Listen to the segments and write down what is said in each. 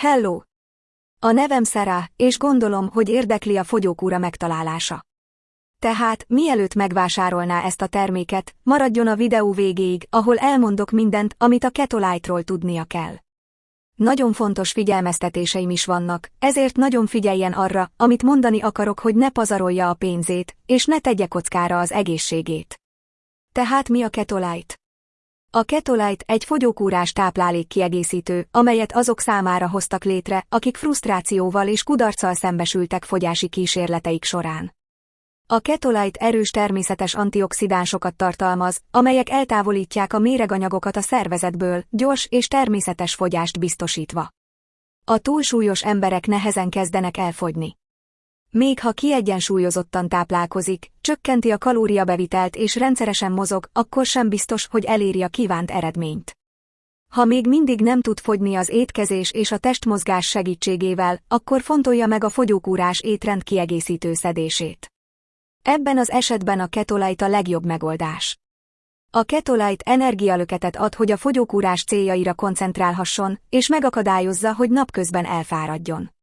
Hello! A nevem Sarah, és gondolom, hogy érdekli a fogyókúra megtalálása. Tehát, mielőtt megvásárolná ezt a terméket, maradjon a videó végéig, ahol elmondok mindent, amit a Ketolite-ról tudnia kell. Nagyon fontos figyelmeztetéseim is vannak, ezért nagyon figyeljen arra, amit mondani akarok, hogy ne pazarolja a pénzét, és ne tegye kockára az egészségét. Tehát mi a Ketolite? A Ketolite egy fogyókúrás táplálék kiegészítő, amelyet azok számára hoztak létre, akik frusztrációval és kudarccal szembesültek fogyási kísérleteik során. A Ketolite erős természetes antioxidánsokat tartalmaz, amelyek eltávolítják a méreganyagokat a szervezetből, gyors és természetes fogyást biztosítva. A túlsúlyos emberek nehezen kezdenek elfogyni. Még ha kiegyensúlyozottan táplálkozik, csökkenti a kalóriabevitelt és rendszeresen mozog, akkor sem biztos, hogy eléri a kívánt eredményt. Ha még mindig nem tud fogyni az étkezés és a testmozgás segítségével, akkor fontolja meg a fogyókúrás étrend kiegészítő szedését. Ebben az esetben a ketolite a legjobb megoldás. A ketolite energialöketet ad, hogy a fogyókúrás céljaira koncentrálhasson, és megakadályozza, hogy napközben elfáradjon.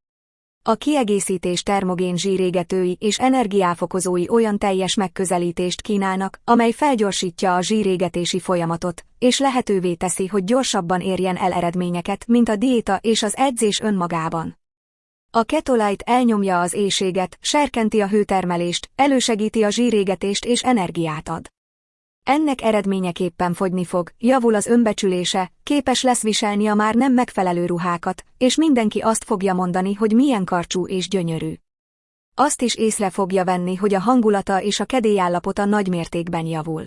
A kiegészítés termogén zsírégetői és energiáfokozói olyan teljes megközelítést kínálnak, amely felgyorsítja a zsírégetési folyamatot, és lehetővé teszi, hogy gyorsabban érjen el eredményeket, mint a diéta és az edzés önmagában. A ketolite elnyomja az éjséget, serkenti a hőtermelést, elősegíti a zsírégetést és energiát ad. Ennek eredményeképpen fogyni fog, javul az önbecsülése, képes lesz viselni a már nem megfelelő ruhákat, és mindenki azt fogja mondani, hogy milyen karcsú és gyönyörű. Azt is észre fogja venni, hogy a hangulata és a kedélyállapota nagy mértékben javul.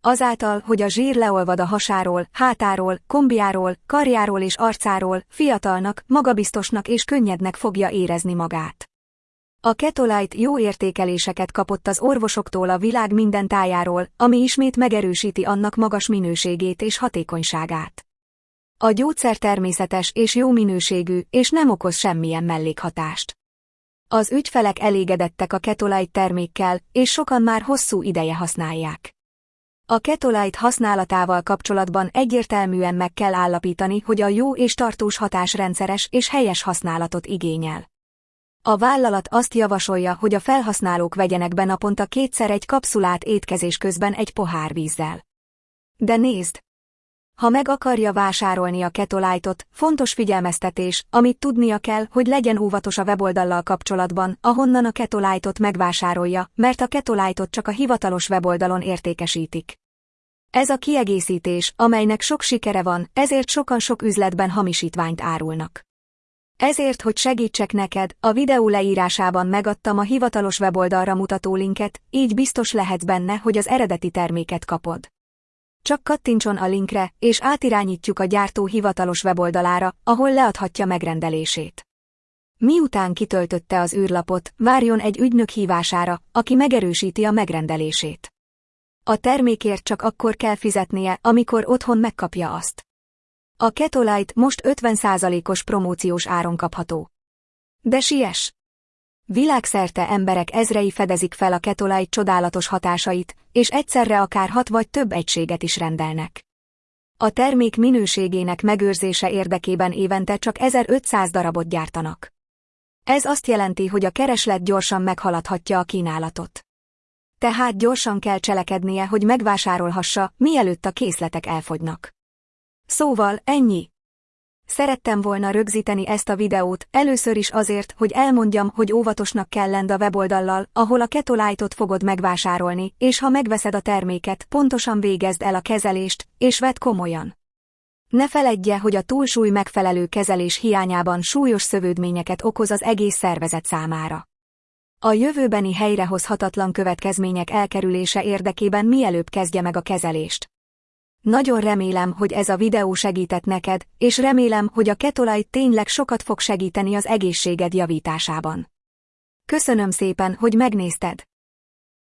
Azáltal, hogy a zsír leolvad a hasáról, hátáról, kombiáról, karjáról és arcáról, fiatalnak, magabiztosnak és könnyednek fogja érezni magát. A Ketolite jó értékeléseket kapott az orvosoktól a világ minden tájáról, ami ismét megerősíti annak magas minőségét és hatékonyságát. A gyógyszer természetes és jó minőségű, és nem okoz semmilyen mellékhatást. Az ügyfelek elégedettek a Ketolite termékkel, és sokan már hosszú ideje használják. A Ketolite használatával kapcsolatban egyértelműen meg kell állapítani, hogy a jó és tartós hatás rendszeres és helyes használatot igényel. A vállalat azt javasolja, hogy a felhasználók vegyenek be naponta kétszer egy kapszulát étkezés közben egy pohár vízzel. De nézd! Ha meg akarja vásárolni a Ketolite-ot, fontos figyelmeztetés, amit tudnia kell, hogy legyen óvatos a weboldallal kapcsolatban, ahonnan a Ketolite-ot megvásárolja, mert a Ketolite-ot csak a hivatalos weboldalon értékesítik. Ez a kiegészítés, amelynek sok sikere van, ezért sokan sok üzletben hamisítványt árulnak. Ezért, hogy segítsek neked, a videó leírásában megadtam a hivatalos weboldalra mutató linket, így biztos lehetsz benne, hogy az eredeti terméket kapod. Csak kattintson a linkre, és átirányítjuk a gyártó hivatalos weboldalára, ahol leadhatja megrendelését. Miután kitöltötte az űrlapot, várjon egy ügynök hívására, aki megerősíti a megrendelését. A termékért csak akkor kell fizetnie, amikor otthon megkapja azt. A Ketolite most 50%-os promóciós áron kapható. De siess! Világszerte emberek ezrei fedezik fel a Ketolite csodálatos hatásait, és egyszerre akár hat vagy több egységet is rendelnek. A termék minőségének megőrzése érdekében évente csak 1500 darabot gyártanak. Ez azt jelenti, hogy a kereslet gyorsan meghaladhatja a kínálatot. Tehát gyorsan kell cselekednie, hogy megvásárolhassa, mielőtt a készletek elfogynak. Szóval, ennyi. Szerettem volna rögzíteni ezt a videót, először is azért, hogy elmondjam, hogy óvatosnak kell lenned a weboldallal, ahol a Ketolite-ot fogod megvásárolni, és ha megveszed a terméket, pontosan végezd el a kezelést, és vedd komolyan. Ne feledje, hogy a túlsúly megfelelő kezelés hiányában súlyos szövődményeket okoz az egész szervezet számára. A jövőbeni helyrehozhatatlan következmények elkerülése érdekében mielőbb kezdje meg a kezelést. Nagyon remélem, hogy ez a videó segített neked, és remélem, hogy a Ketolite tényleg sokat fog segíteni az egészséged javításában. Köszönöm szépen, hogy megnézted!